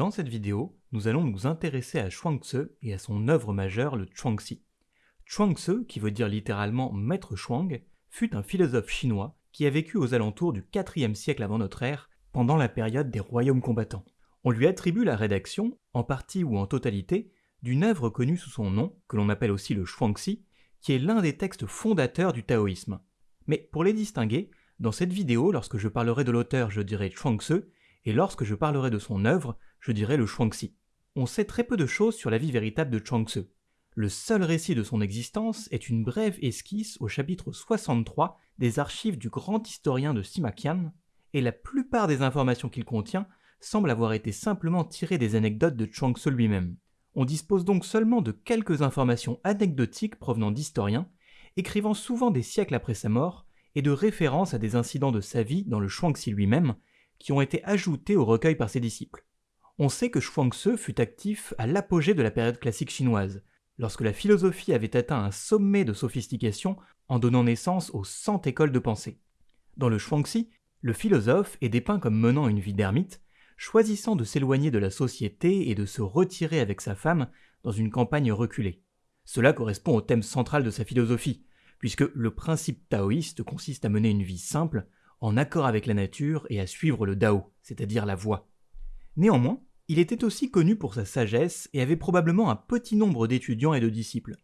Dans cette vidéo, nous allons nous intéresser à Chuang-Tzu et à son œuvre majeure, le Chuang-Tzu. Chuang-Tzu, qui veut dire littéralement maître Chuang, fut un philosophe chinois qui a vécu aux alentours du IVe siècle avant notre ère, pendant la période des royaumes combattants. On lui attribue la rédaction, en partie ou en totalité, d'une œuvre connue sous son nom, que l'on appelle aussi le Chuang-Tzu, qui est l'un des textes fondateurs du taoïsme. Mais pour les distinguer, dans cette vidéo, lorsque je parlerai de l'auteur, je dirai Chuang-Tzu, et lorsque je parlerai de son œuvre, je dirai le Chuangxi. On sait très peu de choses sur la vie véritable de Chuangzi. Le seul récit de son existence est une brève esquisse au chapitre 63 des archives du grand historien de Simakian, et la plupart des informations qu'il contient semblent avoir été simplement tirées des anecdotes de Chuangzi lui-même. On dispose donc seulement de quelques informations anecdotiques provenant d'historiens, écrivant souvent des siècles après sa mort, et de références à des incidents de sa vie dans le Chuangxi lui-même, qui ont été ajoutés au recueil par ses disciples. On sait que Shuangzi fut actif à l'apogée de la période classique chinoise, lorsque la philosophie avait atteint un sommet de sophistication en donnant naissance aux cent écoles de pensée. Dans le Shuangzi, le philosophe est dépeint comme menant une vie d'ermite, choisissant de s'éloigner de la société et de se retirer avec sa femme dans une campagne reculée. Cela correspond au thème central de sa philosophie, puisque le principe taoïste consiste à mener une vie simple, en accord avec la nature et à suivre le Dao, c'est-à-dire la voie. Néanmoins, il était aussi connu pour sa sagesse et avait probablement un petit nombre d'étudiants et de disciples.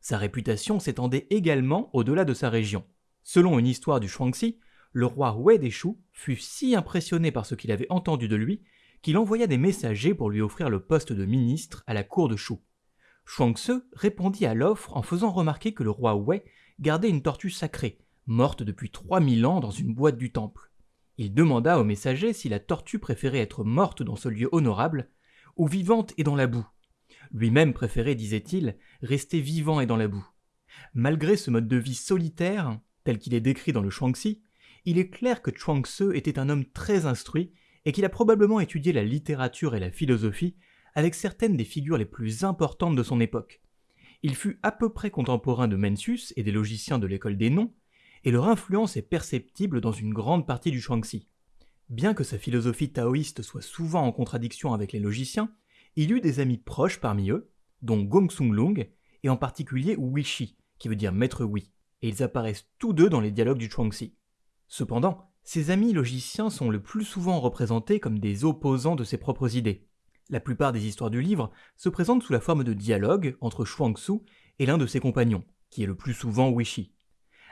Sa réputation s'étendait également au-delà de sa région. Selon une histoire du Shuangxi, le roi Wei Deshu fut si impressionné par ce qu'il avait entendu de lui qu'il envoya des messagers pour lui offrir le poste de ministre à la cour de Shu. Shuangzi répondit à l'offre en faisant remarquer que le roi Wei gardait une tortue sacrée, morte depuis 3000 ans dans une boîte du temple. Il demanda au messager si la tortue préférait être morte dans ce lieu honorable ou vivante et dans la boue. Lui-même préférait, disait-il, rester vivant et dans la boue. Malgré ce mode de vie solitaire, tel qu'il est décrit dans le Shuangxi, il est clair que Chuang-Tzu était un homme très instruit et qu'il a probablement étudié la littérature et la philosophie avec certaines des figures les plus importantes de son époque. Il fut à peu près contemporain de Mencius et des logiciens de l'école des noms, et leur influence est perceptible dans une grande partie du Shuangxi. Bien que sa philosophie taoïste soit souvent en contradiction avec les logiciens, il eut des amis proches parmi eux, dont Gongsun Lung et en particulier Shi, qui veut dire maître oui, et ils apparaissent tous deux dans les dialogues du Chuangxi. Cependant, ses amis logiciens sont le plus souvent représentés comme des opposants de ses propres idées. La plupart des histoires du livre se présentent sous la forme de dialogues entre Shuangsu et l'un de ses compagnons, qui est le plus souvent Shi.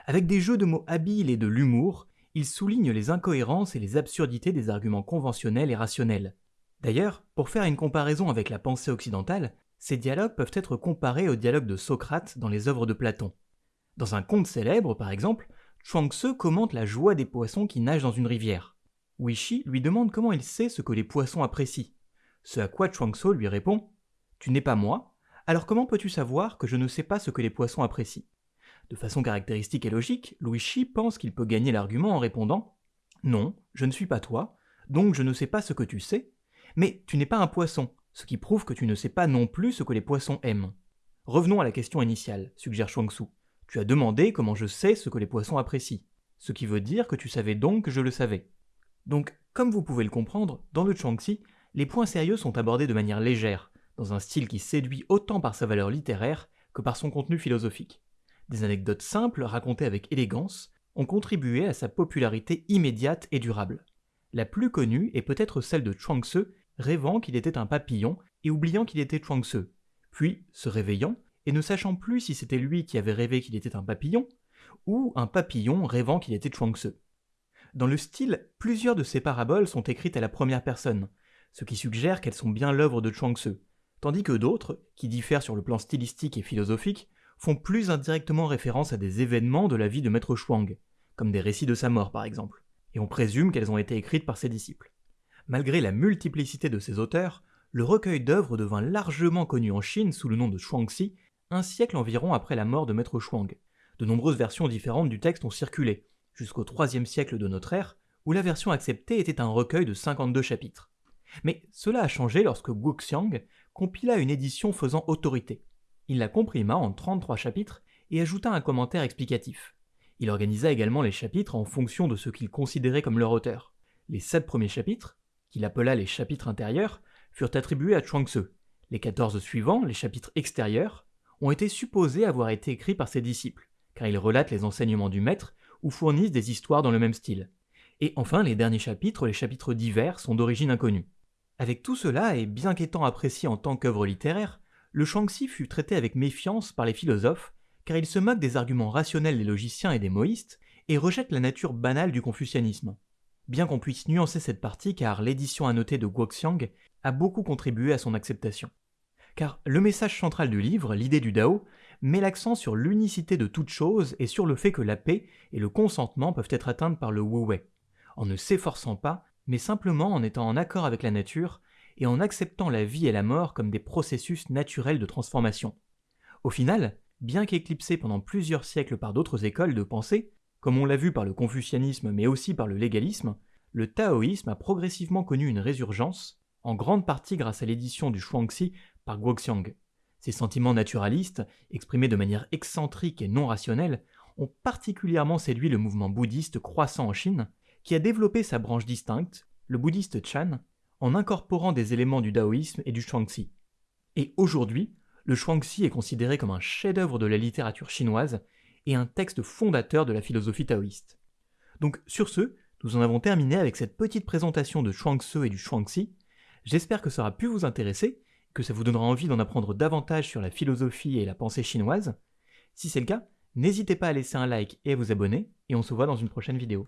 Avec des jeux de mots habiles et de l'humour, il souligne les incohérences et les absurdités des arguments conventionnels et rationnels. D'ailleurs, pour faire une comparaison avec la pensée occidentale, ces dialogues peuvent être comparés aux dialogues de Socrate dans les œuvres de Platon. Dans un conte célèbre, par exemple, Chuang-Tzu commente la joie des poissons qui nagent dans une rivière. Wishi lui demande comment il sait ce que les poissons apprécient. Ce à quoi Chuang-Tzu lui répond Tu n'es pas moi, alors comment peux-tu savoir que je ne sais pas ce que les poissons apprécient? De façon caractéristique et logique, Louis Chi pense qu'il peut gagner l'argument en répondant Non, je ne suis pas toi, donc je ne sais pas ce que tu sais, mais tu n'es pas un poisson, ce qui prouve que tu ne sais pas non plus ce que les poissons aiment. Revenons à la question initiale, suggère Shuangsu. Tu as demandé comment je sais ce que les poissons apprécient, ce qui veut dire que tu savais donc que je le savais. Donc, comme vous pouvez le comprendre, dans le Chuangxi, les points sérieux sont abordés de manière légère, dans un style qui séduit autant par sa valeur littéraire que par son contenu philosophique. Des anecdotes simples, racontées avec élégance, ont contribué à sa popularité immédiate et durable. La plus connue est peut-être celle de Chuang-Tzu, rêvant qu'il était un papillon et oubliant qu'il était Chuang-Tzu, puis se réveillant et ne sachant plus si c'était lui qui avait rêvé qu'il était un papillon, ou un papillon rêvant qu'il était Chuang-Tzu. Dans le style, plusieurs de ces paraboles sont écrites à la première personne, ce qui suggère qu'elles sont bien l'œuvre de Chuang-Tzu, tandis que d'autres, qui diffèrent sur le plan stylistique et philosophique, font plus indirectement référence à des événements de la vie de Maître Shuang, comme des récits de sa mort par exemple, et on présume qu'elles ont été écrites par ses disciples. Malgré la multiplicité de ses auteurs, le recueil d'œuvres devint largement connu en Chine sous le nom de Shuangxi, un siècle environ après la mort de Maître Shuang. De nombreuses versions différentes du texte ont circulé, jusqu'au IIIe siècle de notre ère, où la version acceptée était un recueil de 52 chapitres. Mais cela a changé lorsque Guxiang compila une édition faisant autorité. Il la comprima en 33 chapitres et ajouta un commentaire explicatif. Il organisa également les chapitres en fonction de ce qu'il considérait comme leur auteur. Les sept premiers chapitres, qu'il appela les chapitres intérieurs, furent attribués à Chuang-Tzu. Les 14 suivants, les chapitres extérieurs, ont été supposés avoir été écrits par ses disciples, car ils relatent les enseignements du maître ou fournissent des histoires dans le même style. Et enfin, les derniers chapitres, les chapitres divers, sont d'origine inconnue. Avec tout cela, et bien qu'étant apprécié en tant qu'œuvre littéraire, le Shuangxi fut traité avec méfiance par les philosophes, car il se moque des arguments rationnels des logiciens et des moïstes, et rejette la nature banale du confucianisme. Bien qu'on puisse nuancer cette partie, car l'édition annotée de Guoxiang a beaucoup contribué à son acceptation. Car le message central du livre, l'idée du Dao, met l'accent sur l'unicité de toute chose et sur le fait que la paix et le consentement peuvent être atteintes par le Wu Wei, en ne s'efforçant pas, mais simplement en étant en accord avec la nature et en acceptant la vie et la mort comme des processus naturels de transformation. Au final, bien qu'éclipsé pendant plusieurs siècles par d'autres écoles de pensée, comme on l'a vu par le confucianisme mais aussi par le légalisme, le taoïsme a progressivement connu une résurgence, en grande partie grâce à l'édition du Shuangxi par Guoxiang. Ces sentiments naturalistes, exprimés de manière excentrique et non rationnelle, ont particulièrement séduit le mouvement bouddhiste croissant en Chine, qui a développé sa branche distincte, le bouddhiste Chan, en incorporant des éléments du taoïsme et du Shuangxi. Et aujourd'hui, le Shuangxi est considéré comme un chef-d'œuvre de la littérature chinoise et un texte fondateur de la philosophie taoïste. Donc sur ce, nous en avons terminé avec cette petite présentation de Chuang-Tzu et du Shuangxi. J'espère que ça aura pu vous intéresser, que ça vous donnera envie d'en apprendre davantage sur la philosophie et la pensée chinoise. Si c'est le cas, n'hésitez pas à laisser un like et à vous abonner, et on se voit dans une prochaine vidéo.